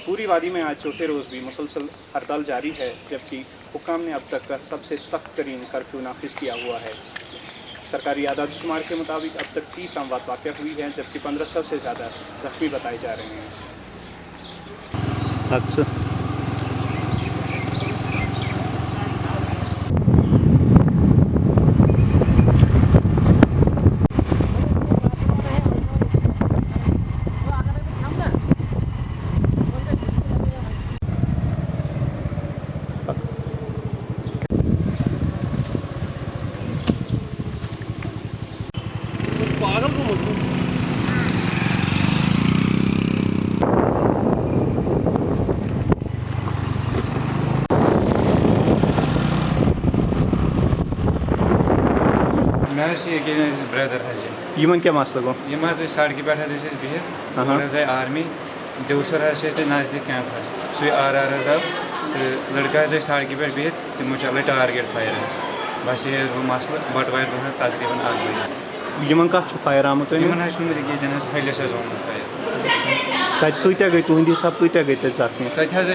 पूरी वादी में आज चौथे रोज़ भी मुसलसल हड़ताल जारी है, जबकि हुकाम ने अब तक का सबसे सख्त तरीन कर्फ्यू नाफिज किया हुआ है। सरकारी आदाद शुमार के मुताबिक अब तक तीस अमवात वाक़ हुई हैं, जबकि पंद्रह सौ से ज़्यादा जख्मी बताए जा रहे हैं। ब्रदर क्या मसला गो यम हज सड़क पे हज बिहित हज आर्मी देवसर नज़दीक कैंप सु आर आर आव तो लड़का हज सड़क पे बिहित तमो चल टारगेट फायर बस ये वो मसल बटवार तकरीबन बजे। यमन कत फायर आमुत यमन हज शुमर ये हज हलिस हज ओमुत फायर तत कईत्या गई तुंद हिसाब कईत्या गई तत जख्मी तत हज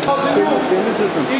Srani rosa karan. Ora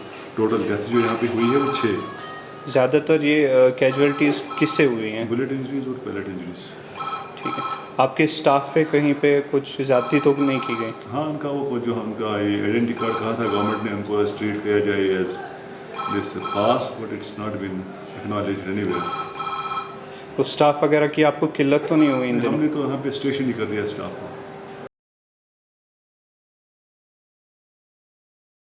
total death जो यहाँ पे हुई है वो छः ज़्यादातर ये कैजुअलिटीज़ किससे हुई हैं? बुलेट इंजरीज और पैलेट इंजरीज ठीक है। आपके स्टाफ पे कहीं पे कुछ ज़्यादती तो नहीं की गई? हाँ उनका वो जो उनका आइडेंटी कार्ड कहा था गवर्नमेंट ने उनको ट्रीट किया जाए as this pass but it's not been acknowledge anywhere तो स्टाफ वगैरह की आपको किल्लत तो नहीं हुई हमने तो यहाँ पे स्टेशन ही कर दिया स्टाफ को।